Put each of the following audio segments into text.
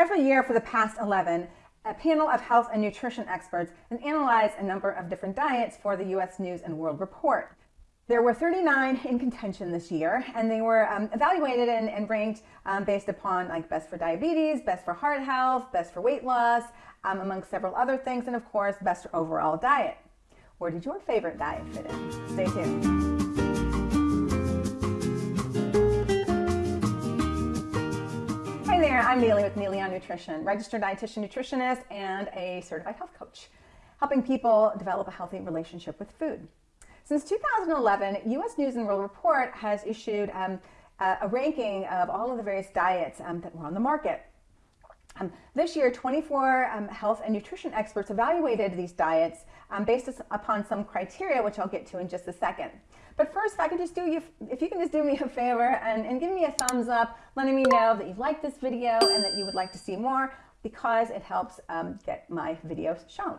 Every year for the past 11, a panel of health and nutrition experts has analyzed a number of different diets for the U.S. News and World Report. There were 39 in contention this year, and they were um, evaluated and, and ranked um, based upon like best for diabetes, best for heart health, best for weight loss, um, among several other things, and of course, best overall diet. Where did your favorite diet fit in? Stay tuned. I'm Neely with Neely on Nutrition, registered dietitian nutritionist and a certified health coach, helping people develop a healthy relationship with food. Since 2011, U.S. News and World Report has issued um, a ranking of all of the various diets um, that were on the market. Um, this year, 24 um, health and nutrition experts evaluated these diets um, based upon some criteria, which I'll get to in just a second. But first, if I can just do you, if you can just do me a favor and, and give me a thumbs up, letting me know that you liked this video and that you would like to see more, because it helps um, get my videos shown.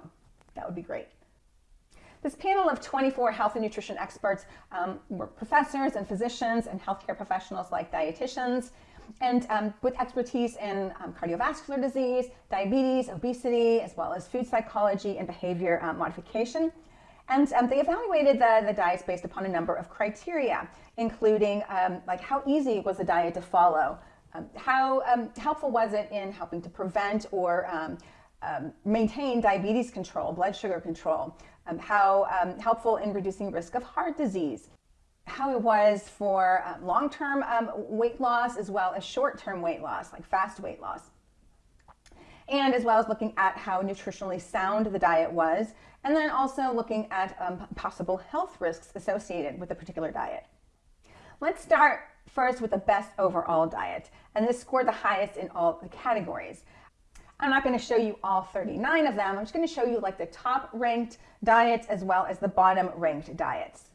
That would be great. This panel of 24 health and nutrition experts um, were professors and physicians and healthcare professionals like dietitians, and um, with expertise in um, cardiovascular disease, diabetes, obesity, as well as food psychology and behavior um, modification. And um, they evaluated the, the diets based upon a number of criteria, including um, like how easy was the diet to follow, how helpful was it in helping to prevent or um, maintain diabetes control, blood sugar control, um, how um, helpful in reducing risk of heart disease, how it was for uh, long-term um, weight loss as well as short-term weight loss, like fast weight loss. And as well as looking at how nutritionally sound the diet was, and then also looking at um, possible health risks associated with a particular diet. Let's start first with the best overall diet, and this scored the highest in all the categories. I'm not going to show you all 39 of them. I'm just going to show you like the top ranked diets as well as the bottom ranked diets.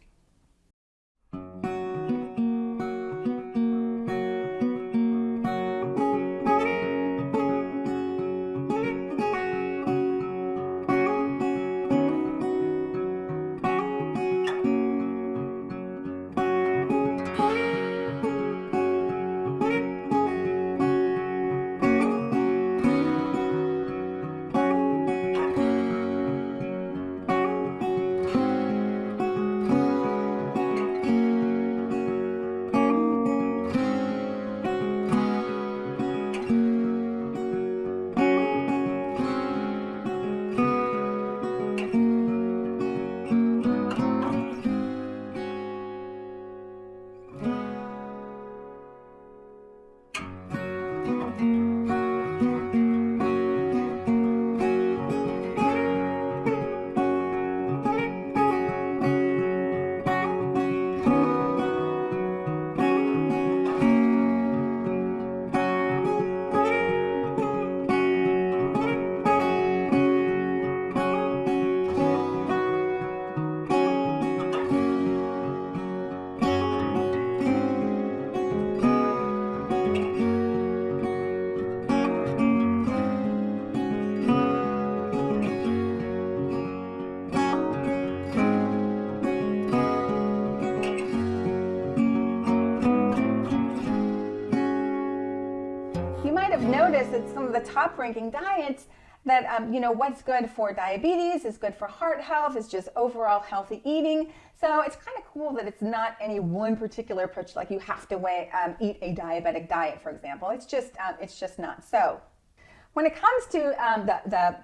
That some of the top ranking diets that, um, you know, what's good for diabetes is good for heart health, is just overall healthy eating. So it's kind of cool that it's not any one particular approach, like you have to weigh, um, eat a diabetic diet, for example. It's just, um, it's just not so. When it comes to um, the, the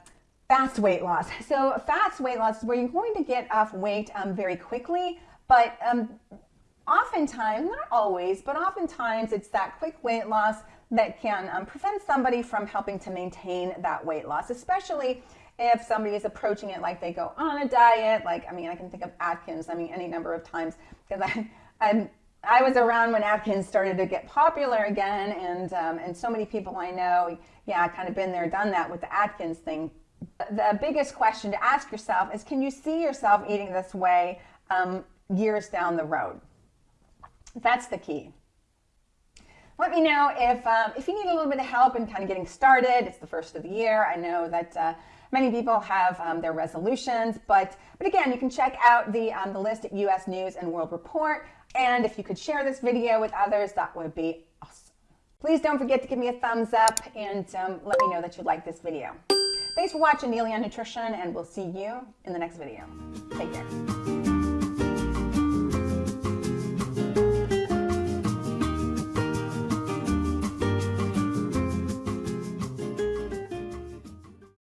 fast weight loss, so fast weight loss is where you're going to get off weight um, very quickly, but um, oftentimes, not always, but oftentimes it's that quick weight loss that can um, prevent somebody from helping to maintain that weight loss, especially if somebody is approaching it like they go on a diet. Like, I mean, I can think of Atkins, I mean, any number of times because I, I'm, I was around when Atkins started to get popular again, and um, and so many people I know, yeah, kind of been there, done that with the Atkins thing. The biggest question to ask yourself is, can you see yourself eating this way um, years down the road? That's the key. Let me know if, um, if you need a little bit of help in kind of getting started. It's the first of the year. I know that uh, many people have um, their resolutions, but, but again, you can check out the, um, the list at US News and World Report. And if you could share this video with others, that would be awesome. Please don't forget to give me a thumbs up and um, let me know that you like this video. Thanks for watching Neely on Nutrition, and we'll see you in the next video. Take care.